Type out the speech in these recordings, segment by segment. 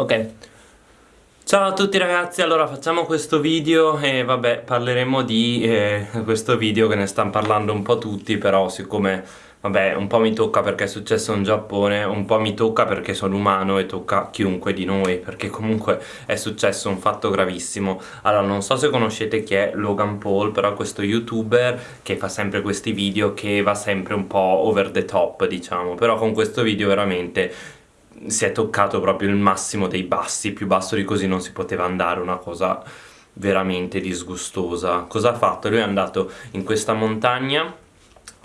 Ok. Ciao a tutti ragazzi, allora facciamo questo video e vabbè parleremo di eh, questo video che ne stanno parlando un po' tutti però siccome vabbè un po' mi tocca perché è successo in Giappone un po' mi tocca perché sono umano e tocca chiunque di noi perché comunque è successo un fatto gravissimo. Allora non so se conoscete chi è Logan Paul però questo youtuber che fa sempre questi video che va sempre un po' over the top diciamo. Però con questo video veramente si è toccato proprio il massimo dei bassi più basso di così non si poteva andare una cosa veramente disgustosa cosa ha fatto? lui è andato in questa montagna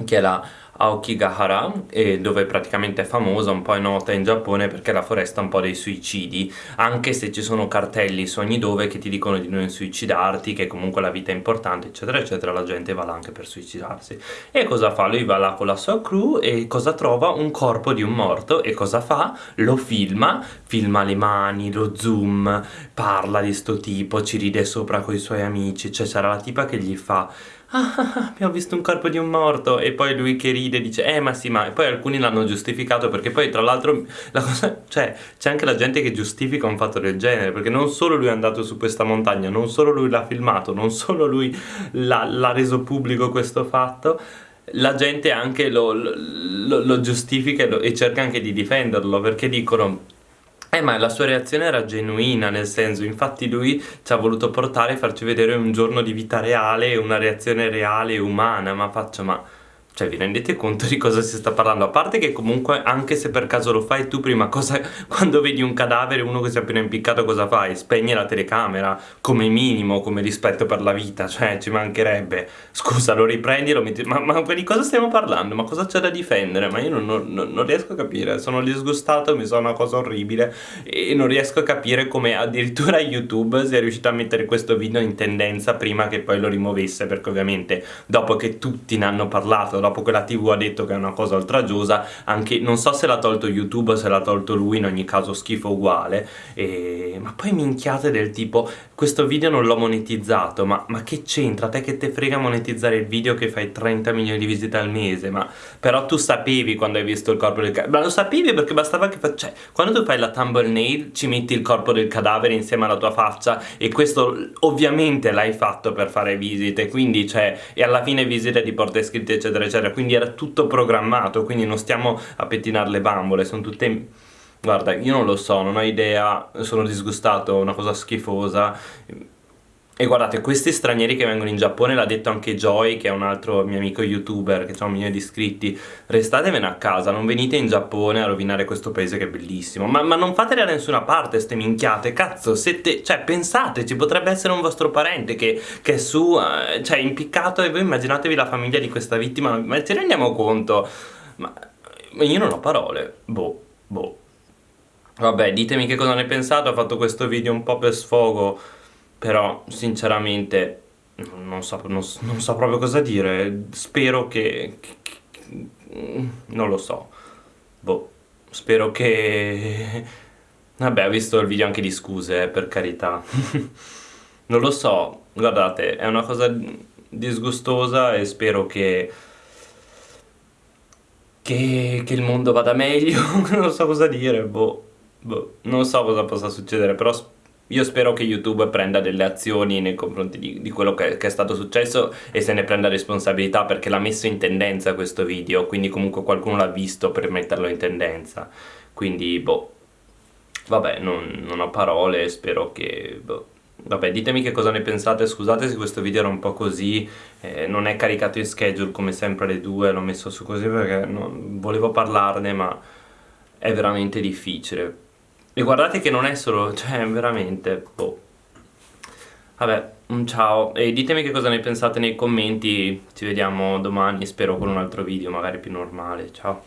che è la Aokigahara dove praticamente è famosa, un po' è nota in Giappone perché è la foresta un po' dei suicidi anche se ci sono cartelli su ogni dove che ti dicono di non suicidarti che comunque la vita è importante eccetera eccetera la gente va là anche per suicidarsi e cosa fa? lui va là con la sua crew e cosa trova? un corpo di un morto e cosa fa? lo filma, filma le mani, lo zoom parla di sto tipo, ci ride sopra con i suoi amici cioè c'era la tipa che gli fa ah, abbiamo visto un corpo di un morto. E poi lui che ride dice eh ma sì ma e poi alcuni l'hanno giustificato perché poi tra l'altro la cosa cioè c'è anche la gente che giustifica un fatto del genere perché non solo lui è andato su questa montagna non solo lui l'ha filmato non solo lui l'ha reso pubblico questo fatto la gente anche lo, lo, lo giustifica e, lo, e cerca anche di difenderlo perché dicono eh ma la sua reazione era genuina nel senso infatti lui ci ha voluto portare farci vedere un giorno di vita reale una reazione reale e umana ma faccio ma cioè vi rendete conto di cosa si sta parlando? A parte che comunque anche se per caso lo fai tu prima cosa quando vedi un cadavere uno che si è appena impiccato cosa fai? Spegni la telecamera come minimo come rispetto per la vita cioè ci mancherebbe scusa lo riprendi e lo metti ma, ma, di cosa stiamo parlando? Ma cosa c'è da difendere? Ma io non, non, non, riesco a capire sono disgustato mi sa una cosa orribile e non riesco a capire come addirittura YouTube sia riuscito a mettere questo video in tendenza prima che poi lo rimuovesse perché ovviamente dopo che tutti ne hanno parlato dopo che la tv ha detto che è una cosa oltraggiosa anche non so se l'ha tolto youtube se l'ha tolto lui in ogni caso schifo uguale e... ma poi minchiate del tipo questo video non l'ho monetizzato ma, ma che c'entra? te che te frega monetizzare il video che fai 30 milioni di visite al mese ma però tu sapevi quando hai visto il corpo del cadavere ma lo sapevi perché bastava che fa... cioè quando tu fai la thumbnail ci metti il corpo del cadavere insieme alla tua faccia e questo ovviamente l'hai fatto per fare visite quindi cioè e alla fine visite ti porta iscritti eccetera eccetera eccetera. Quindi era tutto programmato quindi non stiamo a pettinare le bambole sono tutte guarda io non lo so non ho idea sono disgustato una cosa schifosa e guardate, questi stranieri che vengono in Giappone, l'ha detto anche Joy, che è un altro mio amico youtuber, che ha un milione di iscritti, restatevene a casa, non venite in Giappone a rovinare questo paese che è bellissimo. Ma, ma non fatele da nessuna parte, ste minchiate, cazzo, siete, cioè pensate, ci potrebbe essere un vostro parente che, che è su, eh, cioè impiccato, e voi immaginatevi la famiglia di questa vittima, ma ci rendiamo conto? Ma io non ho parole, boh, boh. Vabbè, ditemi che cosa ne pensate, ho fatto questo video un po' per sfogo però sinceramente non so, non, non so proprio cosa dire, spero che, che, che, non lo so, boh, spero che... Vabbè, ho visto il video anche di scuse, eh, per carità. non lo so, guardate, è una cosa disgustosa e spero che... Che, che il mondo vada meglio, non so cosa dire, boh, boh, non so cosa possa succedere, però spero io spero che YouTube prenda delle azioni nei confronti di, di quello che, che, è stato successo e se ne prenda responsabilità perché l'ha messo in tendenza questo video, quindi comunque qualcuno l'ha visto per metterlo in tendenza. Quindi, boh, vabbè, non, non ho parole, spero che... Boh. Vabbè, ditemi che cosa ne pensate, scusate se questo video era un po' così, eh, non è caricato in schedule come sempre alle due, l'ho messo su così perché non, volevo parlarne ma è veramente difficile e guardate che non è solo, cioè veramente, boh. Vabbè, un ciao e ditemi che cosa ne pensate nei commenti, ci vediamo domani, spero con un altro video magari più normale, ciao.